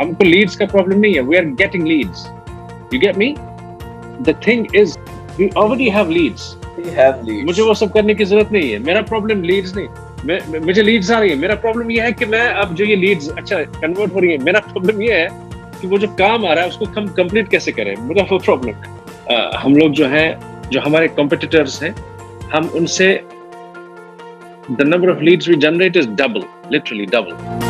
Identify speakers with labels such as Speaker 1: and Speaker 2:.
Speaker 1: हमको लीड्स का प्रॉब्लम नहीं है. We are getting leads you get me the thing is we already have leads. मुझे वो सब करने की ज़रूरत नहीं है. मेरा प्रॉब्लम लीड्स नहीं. मुझे लीड्स आ रही है. मेरा प्रॉब्लम ये है कि मैं अब जो ये लीड्स अच्छा कन्वर्ट हो रही है. मेरा प्रॉब्लम ये है कि वो जो काम आ रहा है उसको हम कंप्लीट कैसे करें? मेरा वो प्रॉब्लम हम लोग जो है जो हमारे कॉम्पिटिटर्स हैं हम उनसे the number of leads we generate is double literally double